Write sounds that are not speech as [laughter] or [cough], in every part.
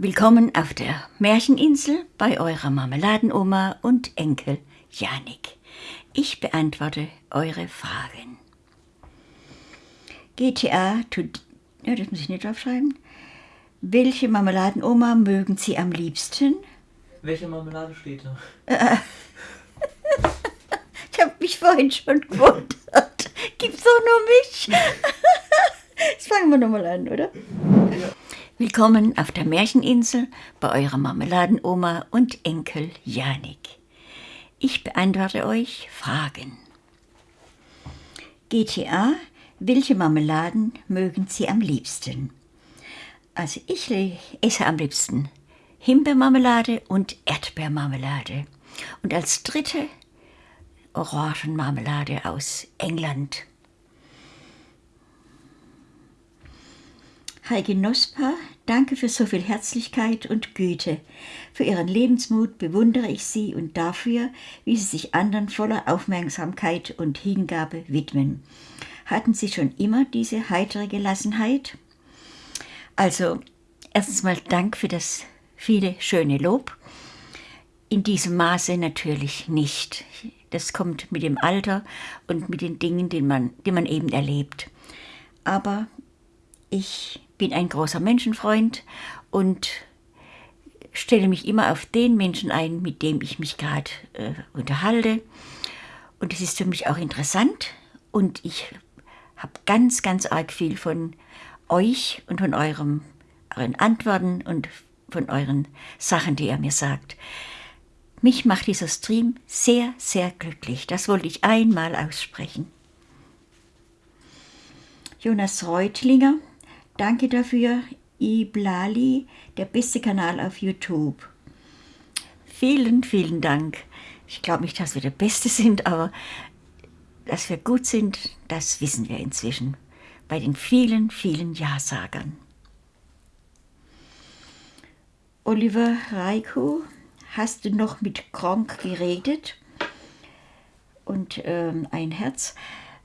Willkommen auf der Märcheninsel bei eurer Marmeladenoma und Enkel Janik. Ich beantworte eure Fragen. GTA, tut, ja, das muss ich nicht draufschreiben. Welche Marmeladenoma mögen Sie am liebsten? Welche Marmelade steht da? [laughs] Ich habe mich vorhin schon gewundert. Gibt's doch nur mich? [laughs] Jetzt fangen wir nochmal an, oder? Willkommen auf der Märcheninsel bei eurer Marmeladenoma und Enkel Janik. Ich beantworte euch Fragen. GTA, welche Marmeladen mögen Sie am liebsten? Also ich esse am liebsten Himbeermarmelade und Erdbeermarmelade. Und als dritte Orangenmarmelade aus England. Heike Nospa, danke für so viel Herzlichkeit und Güte. Für Ihren Lebensmut bewundere ich Sie und dafür, wie Sie sich anderen voller Aufmerksamkeit und Hingabe widmen. Hatten Sie schon immer diese heitere Gelassenheit? Also, erstens mal Dank für das viele schöne Lob. In diesem Maße natürlich nicht. Das kommt mit dem Alter und mit den Dingen, die man, die man eben erlebt. Aber ich bin ein großer Menschenfreund und stelle mich immer auf den Menschen ein, mit dem ich mich gerade äh, unterhalte. Und es ist für mich auch interessant und ich habe ganz, ganz arg viel von euch und von eurem, euren Antworten und von euren Sachen, die ihr mir sagt. Mich macht dieser Stream sehr, sehr glücklich. Das wollte ich einmal aussprechen. Jonas Reutlinger, danke dafür. Iblali, der beste Kanal auf YouTube. Vielen, vielen Dank. Ich glaube nicht, dass wir der Beste sind, aber dass wir gut sind, das wissen wir inzwischen. Bei den vielen, vielen Ja-Sagern. Oliver Reiko, hast du noch mit Kronk geredet? Und ähm, ein Herz.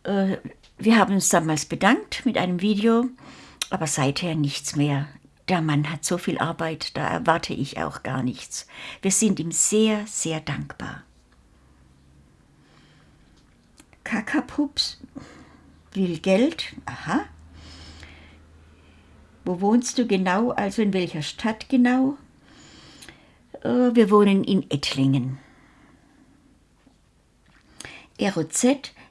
Äh, wir haben uns damals bedankt mit einem Video, aber seither nichts mehr. Der Mann hat so viel Arbeit, da erwarte ich auch gar nichts. Wir sind ihm sehr, sehr dankbar. Kakapups will Geld. Aha. Wo wohnst du genau? Also in welcher Stadt genau? Äh, Wir wohnen in Ettlingen. ROZ,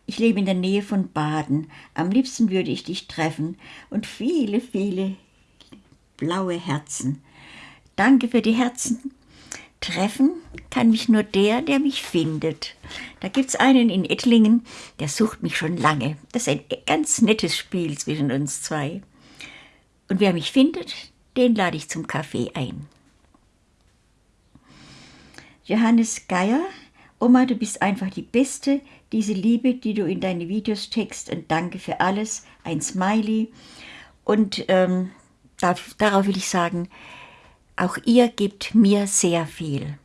ich lebe in der Nähe von Baden. Am liebsten würde ich dich treffen. Und viele, viele blaue Herzen. Danke für die Herzen. Treffen kann mich nur der, der mich findet. Da gibt's einen in Ettlingen, der sucht mich schon lange. Das ist ein ganz nettes Spiel zwischen uns zwei. Und wer mich findet, den lade ich zum Kaffee ein. Johannes Geier, Oma, du bist einfach die Beste. Diese Liebe, die du in deine Videos steckst und danke für alles. Ein Smiley. Und ähm, darf, darauf will ich sagen, auch ihr gebt mir sehr viel.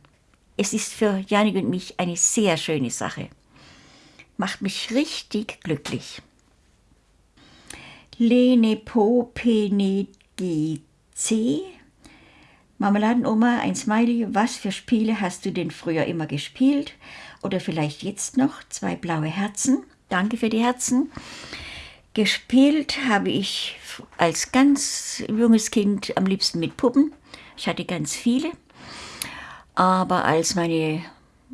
Es ist für Janik und mich eine sehr schöne Sache. Macht mich richtig glücklich. Lene Po Pene GC Marmeladenoma, ein Smiley, was für Spiele hast du denn früher immer gespielt? Oder vielleicht jetzt noch? Zwei blaue Herzen. Danke für die Herzen. Gespielt habe ich als ganz junges Kind am liebsten mit Puppen. Ich hatte ganz viele. Aber als meine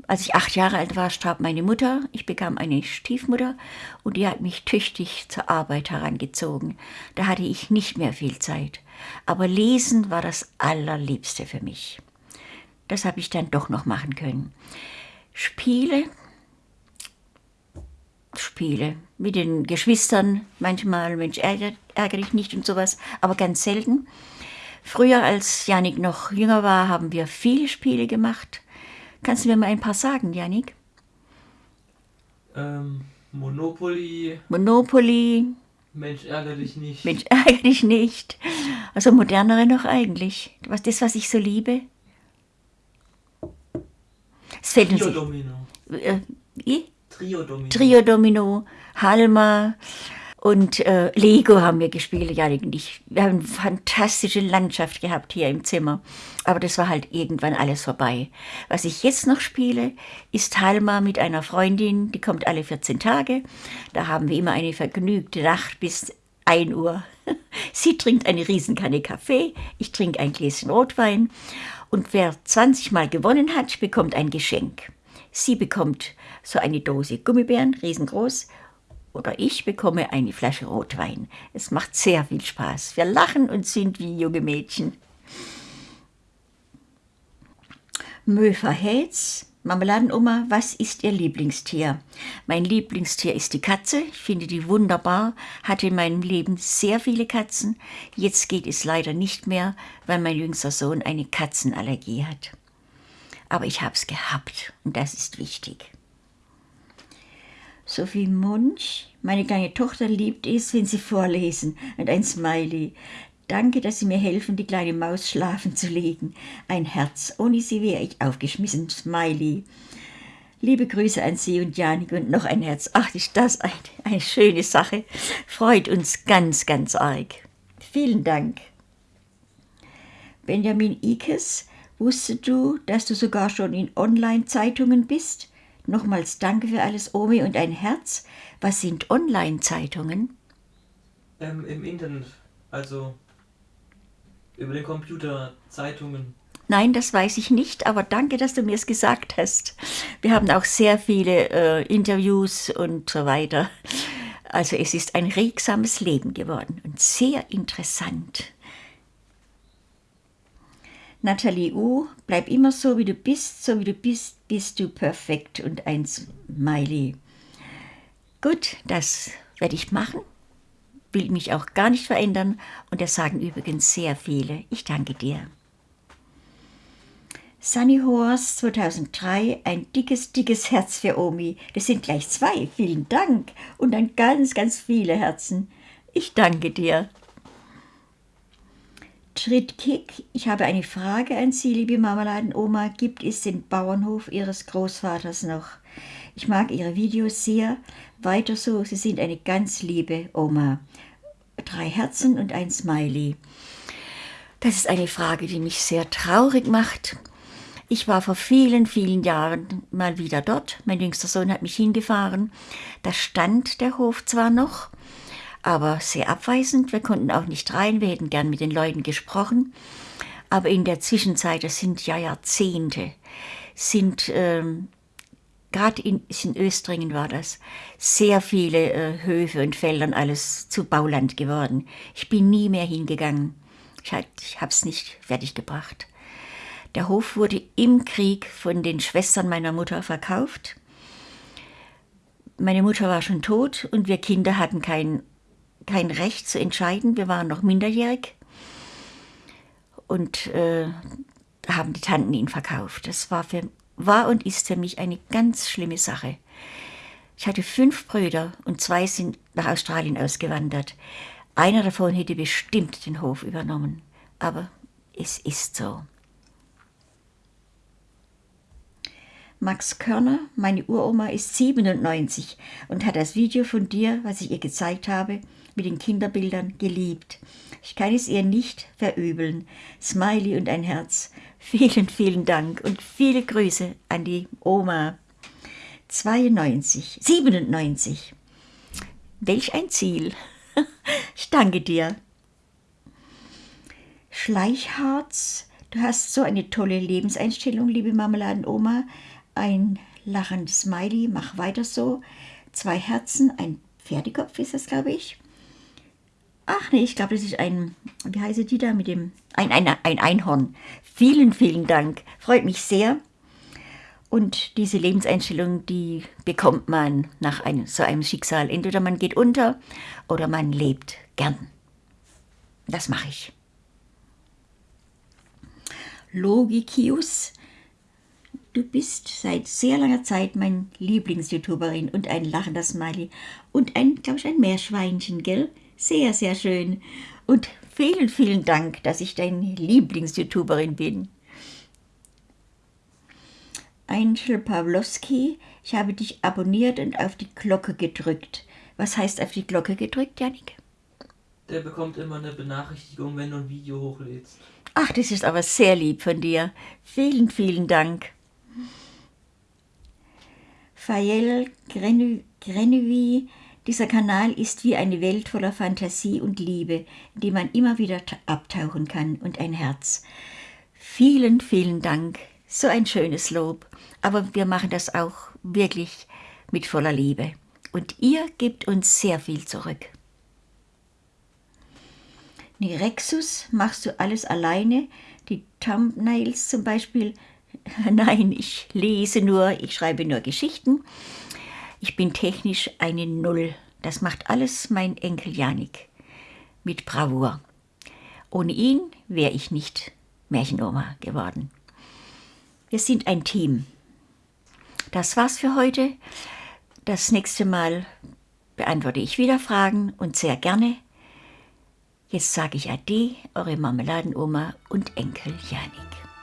als ich acht Jahre alt war, starb meine Mutter. Ich bekam eine Stiefmutter und die hat mich tüchtig zur Arbeit herangezogen. Da hatte ich nicht mehr viel Zeit. Aber Lesen war das Allerliebste für mich. Das habe ich dann doch noch machen können. Spiele, Spiele mit den Geschwistern, manchmal, Mensch, ärger, ärgere dich nicht und sowas, aber ganz selten. Früher, als Janik noch jünger war, haben wir viele Spiele gemacht. Kannst du mir mal ein paar sagen, Janik? Ähm, Monopoly, Monopoly, Mensch, ärgere dich nicht. Mensch, [laughs] ärgere dich nicht. Also modernere noch eigentlich. Was, das, was ich so liebe. Es fällt uns Trio nicht. Domino. Äh, wie? Trio Domino. Trio Domino, Halma Und äh, Lego haben wir gespielt, Janik und ich. Wir haben eine fantastische Landschaft gehabt hier im Zimmer. Aber das war halt irgendwann alles vorbei. Was ich jetzt noch spiele, ist Halma mit einer Freundin, die kommt alle 14 Tage. Da haben wir immer eine vergnügte Nacht bis 1 Uhr. [laughs] Sie trinkt eine Riesenkanne Kaffee, ich trinke ein Gläschen Rotwein. Und wer 20 Mal gewonnen hat, bekommt ein Geschenk. Sie bekommt so eine Dose Gummibären, riesengroß, oder ich bekomme eine Flasche Rotwein. Es macht sehr viel Spaß. Wir lachen und sind wie junge Mädchen. Möfer Hetz, Marmeladenoma, was ist Ihr Lieblingstier? Mein Lieblingstier ist die Katze. Ich finde die wunderbar. Hatte in meinem Leben sehr viele Katzen. Jetzt geht es leider nicht mehr, weil mein jüngster Sohn eine Katzenallergie hat. Aber ich habe es gehabt und das ist wichtig. Sophie Munch, meine kleine Tochter liebt es, wenn Sie vorlesen und ein Smiley. Danke, dass Sie mir helfen, die kleine Maus schlafen zu legen. Ein Herz, ohne Sie wäre ich aufgeschmissen, Smiley. Liebe Grüße an Sie und Janik und noch ein Herz. Ach, ist das eine, eine schöne Sache. Freut uns ganz, ganz arg. Vielen Dank. Benjamin Ikes, wusstest du, dass du sogar schon in Online-Zeitungen bist? Nochmals danke für alles, Omi, und ein Herz. Was sind Online-Zeitungen? Ähm, Im Internet, also über den Computer, Zeitungen. Nein, das weiß ich nicht, aber danke, dass du mir es gesagt hast. Wir haben auch sehr viele äh, Interviews und so weiter. Also es ist ein regsames Leben geworden und sehr interessant. Nathalie U, bleib immer so, wie du bist, so wie du bist, bist du perfekt und ein Smiley. Gut, das werde ich machen, will mich auch gar nicht verändern und das sagen übrigens sehr viele. Ich danke dir. Sunny Horse 2003, ein dickes, dickes Herz für Omi. Das sind gleich zwei, vielen Dank und dann ganz, ganz viele Herzen. Ich danke dir. Trittkick, ich habe eine Frage an Sie, liebe Marmeladenoma. Gibt es den Bauernhof Ihres Großvaters noch? Ich mag Ihre Videos sehr. Weiter so, Sie sind eine ganz liebe Oma. Drei Herzen und ein Smiley. Das ist eine Frage, die mich sehr traurig macht. Ich war vor vielen, vielen Jahren mal wieder dort. Mein jüngster Sohn hat mich hingefahren. Da stand der Hof zwar noch, aber sehr abweisend. Wir konnten auch nicht rein, wir hätten gern mit den Leuten gesprochen. Aber in der Zwischenzeit, das sind ja Jahrzehnte, sind ähm, gerade in, in Östringen war das, sehr viele äh, Höfe und Felder und alles zu Bauland geworden. Ich bin nie mehr hingegangen. Ich, ich habe es nicht fertiggebracht. Der Hof wurde im Krieg von den Schwestern meiner Mutter verkauft. Meine Mutter war schon tot und wir Kinder hatten kein kein Recht zu entscheiden. Wir waren noch minderjährig und äh, haben die Tanten ihn verkauft. Das war, für, war und ist für mich eine ganz schlimme Sache. Ich hatte fünf Brüder und zwei sind nach Australien ausgewandert. Einer davon hätte bestimmt den Hof übernommen. Aber es ist so. Max Körner, meine Uroma, ist 97 und hat das Video von dir, was ich ihr gezeigt habe, mit den Kinderbildern geliebt. Ich kann es ihr nicht verübeln. Smiley und ein Herz. Vielen, vielen Dank und viele Grüße an die Oma. 92, 97. Welch ein Ziel. [laughs] Ich danke dir. Schleichharz, du hast so eine tolle Lebenseinstellung, liebe Marmeladenoma. Ein lachendes Smiley, mach weiter so. Zwei Herzen, ein Pferdekopf ist das, glaube ich. Ach nee, ich glaube, das ist ein, wie heißt die da mit dem, ein, ein, ein Einhorn. Vielen, vielen Dank. Freut mich sehr. Und diese Lebenseinstellung, die bekommt man nach einem, so einem Schicksal. Entweder man geht unter oder man lebt gern. Das mache ich. Logikius, du bist seit sehr langer Zeit mein Lieblings-YouTuberin und ein lachender Smiley und ein, glaube ich, ein Meerschweinchen, gell? Sehr, sehr schön. Und vielen, vielen Dank, dass ich deine Lieblings-YouTuberin bin. Angel Pawlowski, ich habe dich abonniert und auf die Glocke gedrückt. Was heißt auf die Glocke gedrückt, Janik? Der bekommt immer eine Benachrichtigung, wenn du ein Video hochlädst. Ach, das ist aber sehr lieb von dir. Vielen, vielen Dank. Fayel Grenouille, dieser Kanal ist wie eine Welt voller Fantasie und Liebe, in die man immer wieder abtauchen kann und ein Herz. Vielen, vielen Dank. So ein schönes Lob. Aber wir machen das auch wirklich mit voller Liebe. Und ihr gebt uns sehr viel zurück. Nirexus, machst du alles alleine? Die Thumbnails zum Beispiel? [laughs] Nein, ich lese nur, ich schreibe nur Geschichten. Ich bin technisch eine Null. Das macht alles mein Enkel Janik. Mit Bravour. Ohne ihn wäre ich nicht Märchenoma geworden. Wir sind ein Team. Das war's für heute. Das nächste Mal beantworte ich wieder Fragen und sehr gerne. Jetzt sage ich Ade, eure Marmeladenoma und Enkel Janik.